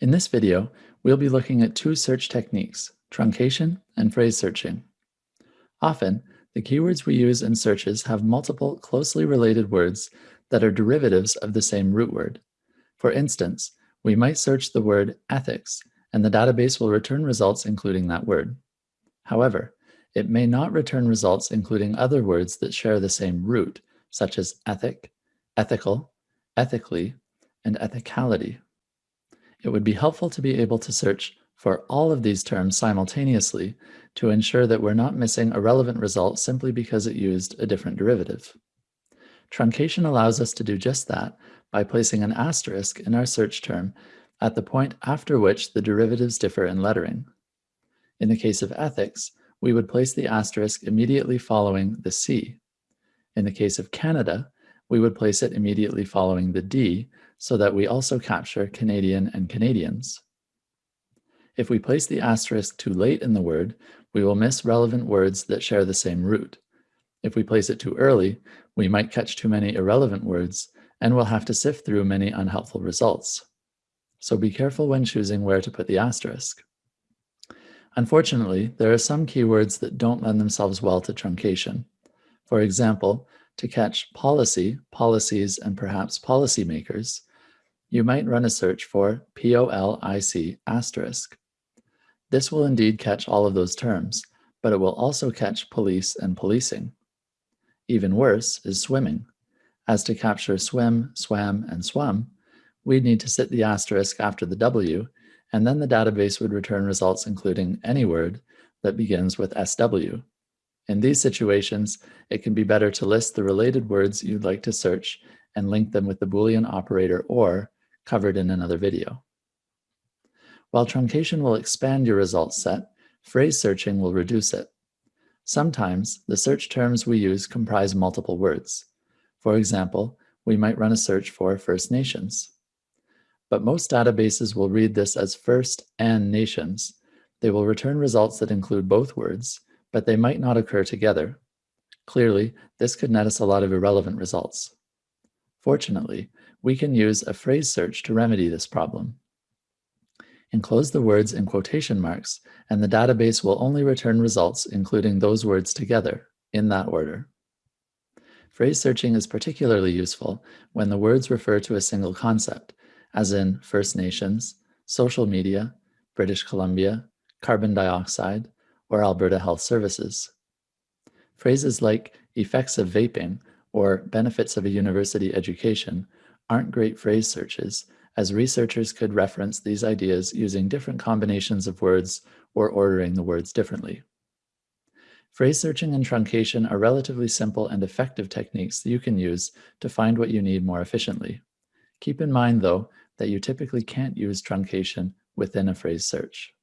In this video, we'll be looking at two search techniques, truncation and phrase searching. Often, the keywords we use in searches have multiple closely related words that are derivatives of the same root word. For instance, we might search the word ethics, and the database will return results including that word. However, it may not return results including other words that share the same root, such as ethic, ethical, ethically, and ethicality. It would be helpful to be able to search for all of these terms simultaneously to ensure that we're not missing a relevant result simply because it used a different derivative. Truncation allows us to do just that by placing an asterisk in our search term at the point after which the derivatives differ in lettering. In the case of ethics, we would place the asterisk immediately following the C. In the case of Canada, we would place it immediately following the D so that we also capture Canadian and Canadians. If we place the asterisk too late in the word, we will miss relevant words that share the same root. If we place it too early, we might catch too many irrelevant words, and we'll have to sift through many unhelpful results. So be careful when choosing where to put the asterisk. Unfortunately, there are some keywords that don't lend themselves well to truncation. For example, to catch policy, policies, and perhaps policymakers, you might run a search for POLIC asterisk. This will indeed catch all of those terms, but it will also catch police and policing. Even worse is swimming. As to capture swim, swam, and swum, we'd need to sit the asterisk after the W, and then the database would return results including any word that begins with SW. In these situations, it can be better to list the related words you'd like to search and link them with the Boolean operator OR covered in another video. While truncation will expand your results set, phrase searching will reduce it. Sometimes the search terms we use comprise multiple words. For example, we might run a search for First Nations. But most databases will read this as First and Nations. They will return results that include both words, but they might not occur together. Clearly, this could net us a lot of irrelevant results. Fortunately, we can use a phrase search to remedy this problem. Enclose the words in quotation marks, and the database will only return results including those words together, in that order. Phrase searching is particularly useful when the words refer to a single concept, as in First Nations, social media, British Columbia, carbon dioxide, or Alberta Health Services. Phrases like effects of vaping or benefits of a university education aren't great phrase searches, as researchers could reference these ideas using different combinations of words or ordering the words differently. Phrase searching and truncation are relatively simple and effective techniques you can use to find what you need more efficiently. Keep in mind, though, that you typically can't use truncation within a phrase search.